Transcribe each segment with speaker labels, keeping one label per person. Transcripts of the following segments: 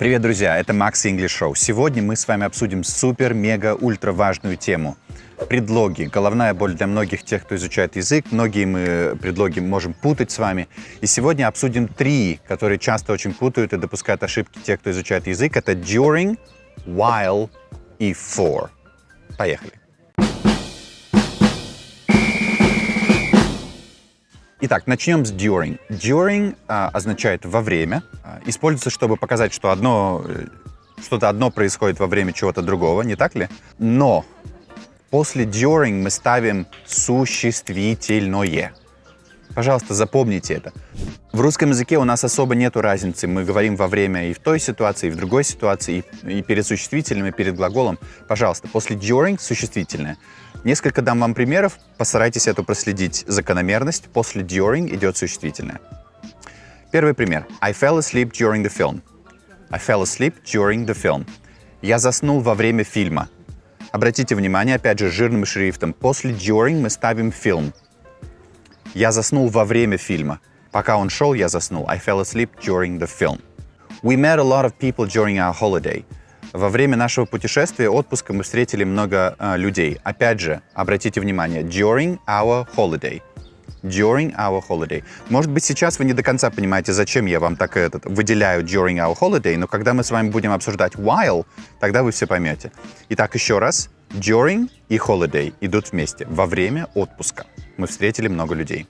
Speaker 1: Привет, друзья! Это Max English Show. Сегодня мы с вами обсудим супер-мега-ультра важную тему. Предлоги. Головная боль для многих тех, кто изучает язык. Многие мы предлоги можем путать с вами. И сегодня обсудим три, которые часто очень путают и допускают ошибки те, кто изучает язык. Это during, while и for. Поехали. Итак, начнем с during. During а, означает во время. А, используется, чтобы показать, что одно, э, что-то одно происходит во время чего-то другого, не так ли? Но после during мы ставим существительное. Пожалуйста, запомните это. В русском языке у нас особо нету разницы. Мы говорим во время и в той ситуации, и в другой ситуации, и, и перед существительным, и перед глаголом. Пожалуйста, после during существительное. Несколько дам вам примеров, постарайтесь эту проследить закономерность. После during идет существительное. Первый пример. I fell asleep during the film. I fell asleep during the film. Я заснул во время фильма. Обратите внимание, опять же, жирным шрифтом. После during мы ставим film. Я заснул во время фильма. Пока он шел, я заснул. I fell asleep during the film. We met a lot of people during our holiday. Во время нашего путешествия, отпуска, мы встретили много э, людей. Опять же, обратите внимание, during our holiday. During our holiday. Может быть, сейчас вы не до конца понимаете, зачем я вам так этот, выделяю during our holiday, но когда мы с вами будем обсуждать while, тогда вы все поймете. Итак, еще раз. During и holiday идут вместе. Во время отпуска. Мы встретили много людей.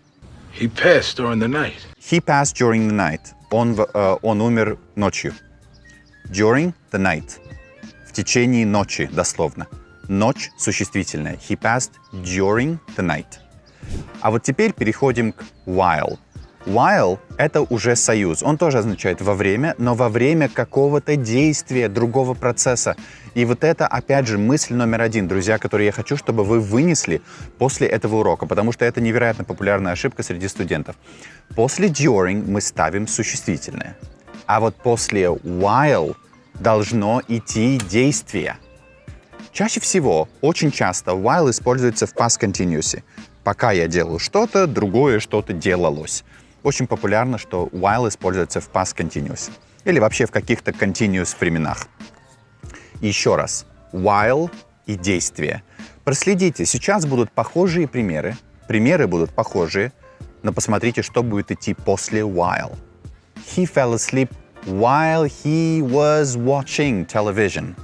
Speaker 2: He passed during the night.
Speaker 1: He passed during the night. Он, э, он умер ночью. During the night в течение ночи, дословно. Ночь существительная. He passed during the night. А вот теперь переходим к while. While — это уже союз. Он тоже означает во время, но во время какого-то действия, другого процесса. И вот это, опять же, мысль номер один, друзья, которую я хочу, чтобы вы вынесли после этого урока, потому что это невероятно популярная ошибка среди студентов. После during мы ставим существительное. А вот после while — должно идти действие. Чаще всего, очень часто, while используется в past continuous. Пока я делаю что-то, другое что-то делалось. Очень популярно, что while используется в past continuous. Или вообще в каких-то continuous временах. еще раз. While и действие. Проследите, сейчас будут похожие примеры. Примеры будут похожие, но посмотрите, что будет идти после while. He fell asleep while he was watching television.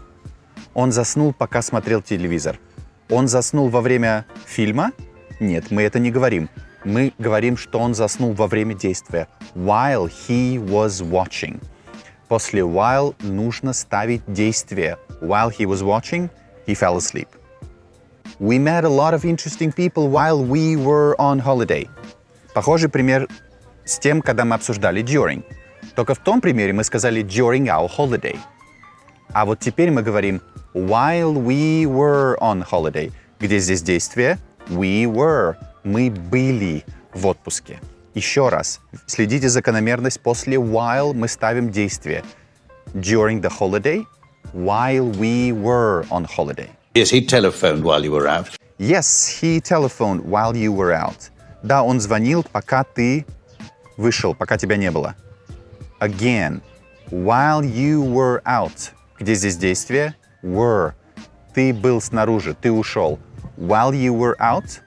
Speaker 1: Он заснул, пока смотрел телевизор. Он заснул во время фильма? Нет, мы это не говорим. Мы говорим, что он заснул во время действия. While he was watching. После while нужно ставить действие. While he was watching, he fell asleep. We met a lot of interesting people while we were on holiday. Похожий пример с тем, когда мы обсуждали during. Только в том примере мы сказали during our holiday. А вот теперь мы говорим while we were on holiday. Где здесь действие? We were. Мы были в отпуске. Еще раз. Следите закономерность. После while мы ставим действие. During the holiday, while we were on holiday.
Speaker 2: Yes, he telephoned while you were out.
Speaker 1: Yes, he telephoned while you were out. Да, он звонил, пока ты вышел, пока тебя не было again. While you were out. Где здесь действие? Were. Ты был снаружи, ты ушел. While you were out,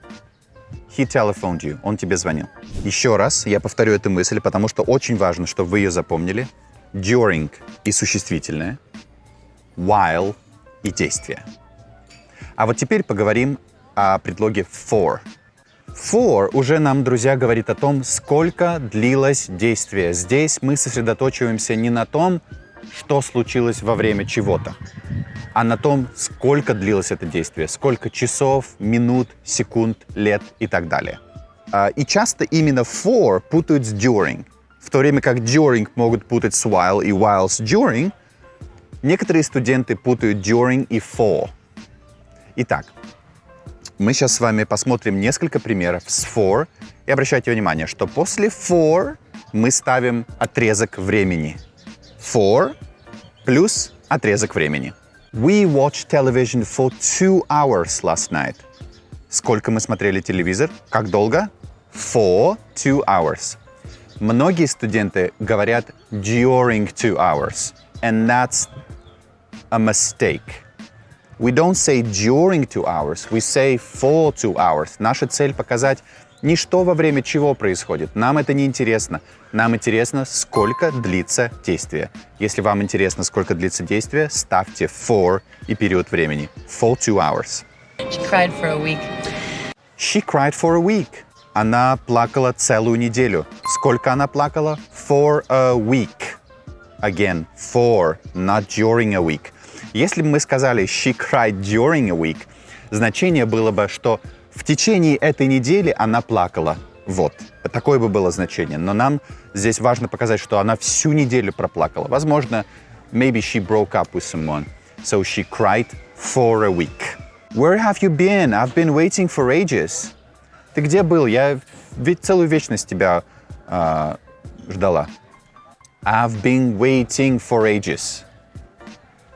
Speaker 1: he telephoned you. Он тебе звонил. Еще раз я повторю эту мысль, потому что очень важно, чтобы вы ее запомнили. During и существительное. While и действие. А вот теперь поговорим о предлоге for. For уже нам, друзья, говорит о том, сколько длилось действие. Здесь мы сосредоточиваемся не на том, что случилось во время чего-то, а на том, сколько длилось это действие, сколько часов, минут, секунд, лет и так далее. А, и часто именно for путают с during. В то время как during могут путать с while и while с during, некоторые студенты путают during и for. Итак, мы сейчас с вами посмотрим несколько примеров с for. И обращайте внимание, что после for мы ставим отрезок времени. For плюс отрезок времени. We watched television for two hours last night. Сколько мы смотрели телевизор? Как долго? For two hours. Многие студенты говорят during two hours. And that's a mistake. We don't say during two hours, we say for two hours. Наша цель показать не что во время чего происходит. Нам это не интересно. Нам интересно, сколько длится действие. Если вам интересно, сколько длится действие, ставьте for и период времени. For two hours.
Speaker 3: She cried for a week.
Speaker 1: She cried for a week. Она плакала целую неделю. Сколько она плакала? For a week. Again, for, not during a week. Если бы мы сказали she cried during a week, значение было бы, что в течение этой недели она плакала. Вот. Такое бы было значение. Но нам здесь важно показать, что она всю неделю проплакала. Возможно, maybe she broke up with someone. So she cried for a week. Where have you been? I've been waiting for ages. Ты где был? Я ведь целую вечность тебя а, ждала. I've been waiting for ages.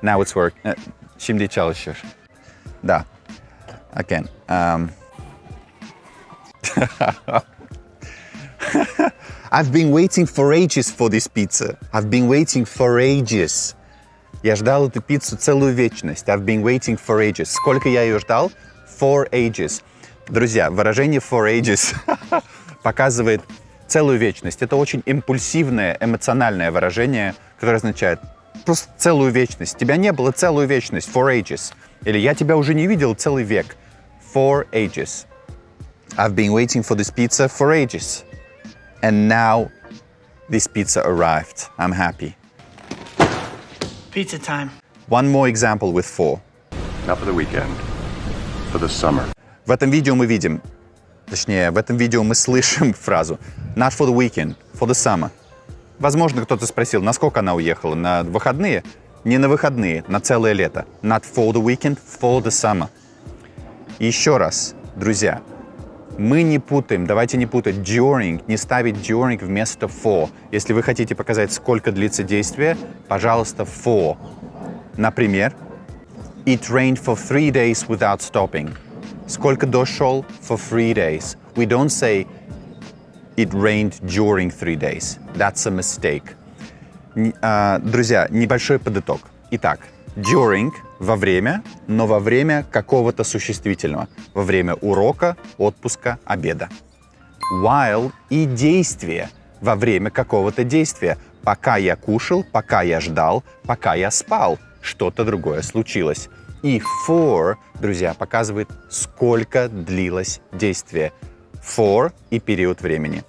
Speaker 1: Now it's work. Э, Şimdi çalışıyor. Да. Again. Um, I've been waiting for ages for this pizza. I've been waiting for ages. Я ждал эту пиццу целую вечность. I've been waiting for ages. Сколько я ее ждал? For ages. Друзья, выражение for ages показывает целую вечность. Это очень импульсивное, эмоциональное выражение, которое означает просто целую вечность. Тебя не было целую вечность. For ages. Или я тебя уже не видел целый век. For ages. I've been waiting for this pizza for ages. And now this pizza arrived. I'm happy.
Speaker 4: Pizza time.
Speaker 1: One more example with for.
Speaker 5: Not for the weekend, for the summer.
Speaker 1: В этом видео мы видим, точнее, в этом видео мы слышим фразу not for the weekend, for the summer. Возможно, кто-то спросил, насколько она уехала? На выходные? Не на выходные, на целое лето. Not for the weekend, for the summer. И еще раз, друзья, мы не путаем, давайте не путать during, не ставить during вместо for. Если вы хотите показать, сколько длится действие, пожалуйста, for. Например, It rained for three days without stopping. Сколько дождь шел? For three days. We don't say it rained during three days. That's a mistake. А, друзья, небольшой подыток. Итак, during – во время, но во время какого-то существительного. Во время урока, отпуска, обеда. While и действие во время какого-то действия. Пока я кушал, пока я ждал, пока я спал. Что-то другое случилось. И for, друзья, показывает, сколько длилось действие. For и период времени.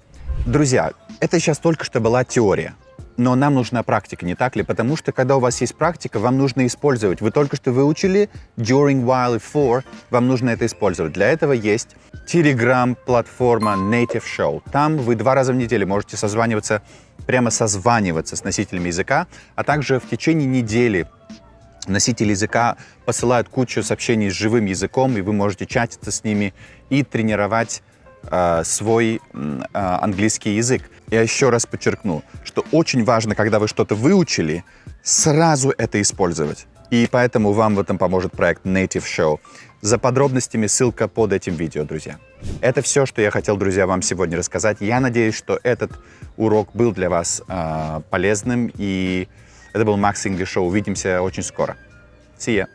Speaker 1: Друзья, это сейчас только что была теория. Но нам нужна практика, не так ли? Потому что, когда у вас есть практика, вам нужно использовать. Вы только что выучили during, while и for, вам нужно это использовать. Для этого есть телеграм-платформа Native Show. Там вы два раза в неделю можете созваниваться, прямо созваниваться с носителями языка, а также в течение недели носители языка посылают кучу сообщений с живым языком, и вы можете чатиться с ними и тренировать свой м, э, английский язык. Я еще раз подчеркну, что очень важно, когда вы что-то выучили, сразу это использовать. И поэтому вам в этом поможет проект Native Show. За подробностями ссылка под этим видео, друзья. Это все, что я хотел, друзья, вам сегодня рассказать. Я надеюсь, что этот урок был для вас э, полезным. И это был Max English Show. Увидимся очень скоро. See ya.